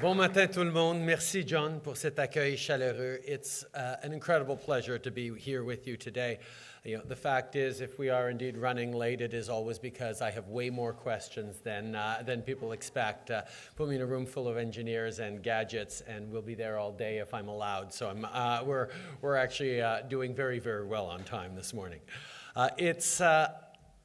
Bon matin tout le monde. Merci John pour cet accueil chaleureux. It's uh, an incredible pleasure to be here with you today. You know, the fact is, if we are indeed running late, it is always because I have way more questions than, uh, than people expect. Uh, put me in a room full of engineers and gadgets, and we'll be there all day if I'm allowed. So I'm, uh, we're, we're actually uh, doing very, very well on time this morning. Uh, it's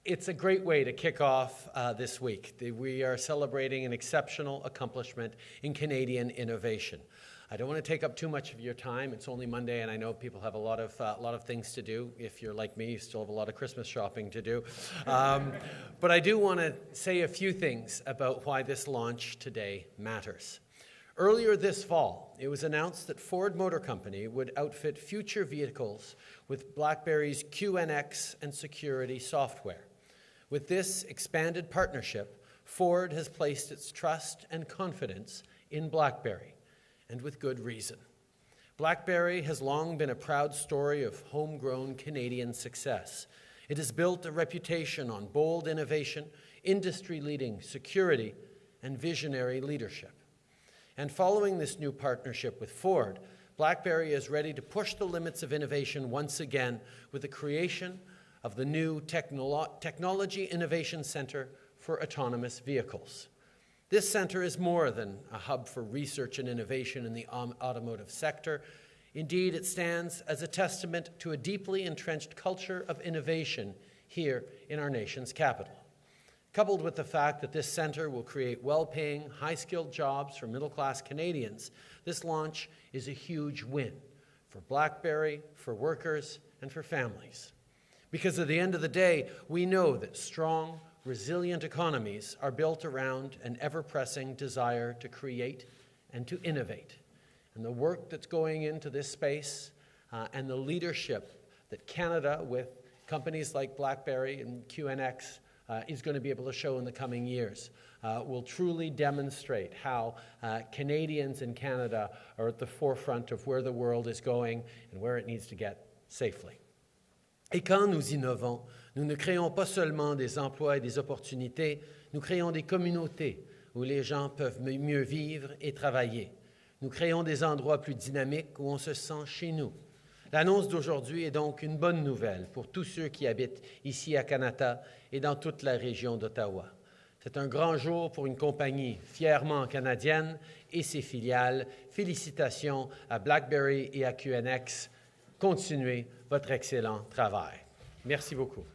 it's a great way to kick off uh, this week. We are celebrating an exceptional accomplishment in Canadian innovation. I don't want to take up too much of your time. It's only Monday, and I know people have a lot of, uh, lot of things to do. If you're like me, you still have a lot of Christmas shopping to do. Um, but I do want to say a few things about why this launch today matters. Earlier this fall, it was announced that Ford Motor Company would outfit future vehicles with BlackBerry's QNX and security software. With this expanded partnership, Ford has placed its trust and confidence in BlackBerry, and with good reason. BlackBerry has long been a proud story of homegrown Canadian success. It has built a reputation on bold innovation, industry-leading security, and visionary leadership. And following this new partnership with Ford, BlackBerry is ready to push the limits of innovation once again with the creation of the new Technolo Technology Innovation Center for Autonomous Vehicles. This center is more than a hub for research and innovation in the automotive sector. Indeed, it stands as a testament to a deeply entrenched culture of innovation here in our nation's capital. Coupled with the fact that this center will create well-paying, high-skilled jobs for middle-class Canadians, this launch is a huge win for BlackBerry, for workers, and for families. Because at the end of the day, we know that strong, resilient economies are built around an ever-pressing desire to create and to innovate. And the work that's going into this space uh, and the leadership that Canada, with companies like BlackBerry and QNX, uh, is going to be able to show in the coming years uh, will truly demonstrate how uh, Canadians in Canada are at the forefront of where the world is going and where it needs to get safely. Et quand nous innovons, nous ne créons pas seulement des emplois et des opportunités, nous créons des communautés où les gens peuvent mieux vivre et travailler. Nous créons des endroits plus dynamiques où on se sent chez nous. L'annonce d'aujourd'hui est donc une bonne nouvelle pour tous ceux qui habitent ici à Canada et dans toute la région d'Ottawa. C'est un grand jour pour une compagnie fièrement canadienne et ses filiales. Félicitations à BlackBerry et à QNX. Continuez votre excellent travail. Merci beaucoup.